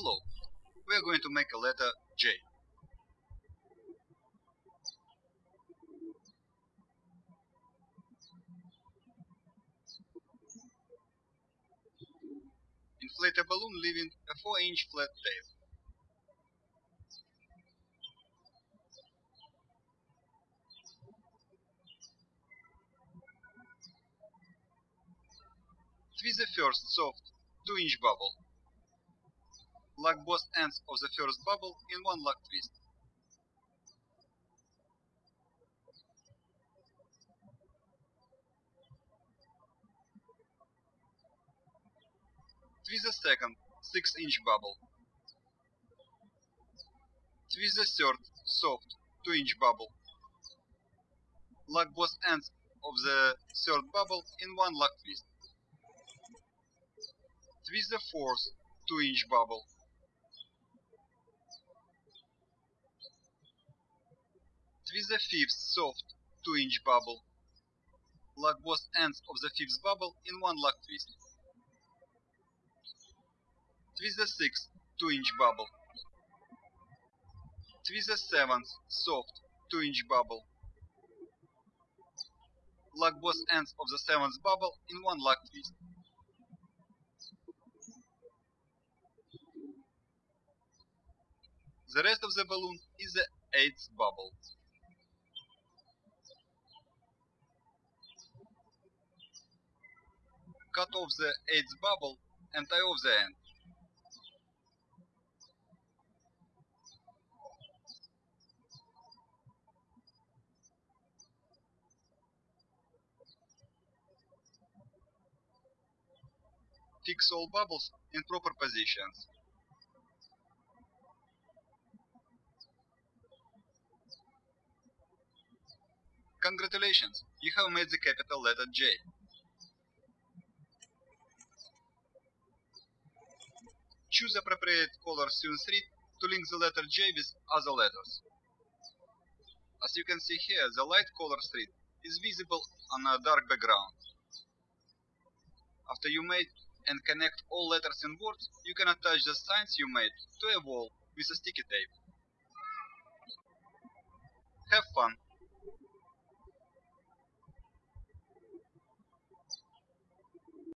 Hello. We are going to make a letter J. Inflate a balloon leaving a 4 inch flat tail. Twist the first soft 2 inch bubble. Lock both ends of the first bubble in one lock twist. Twist the second 6 inch bubble. Twist the third soft 2 inch bubble. Lock both ends of the third bubble in one lock twist. Twist the fourth 2 inch bubble. Twist the fifth soft 2 inch bubble. Lock both ends of the fifth bubble in one lock twist. Twist the sixth 2 inch bubble. Twist the seventh soft 2 inch bubble. Lock both ends of the seventh bubble in one lock twist. The rest of the balloon is the eighth bubble. Cut off the eighth bubble and tie off the end. Fix all bubbles in proper positions. Congratulations, you have made the capital letter J. Choose appropriate color Street to link the letter J with other letters. As you can see here, the light color street is visible on a dark background. After you made and connect all letters and words, you can attach the signs you made to a wall with a sticky tape. Have fun!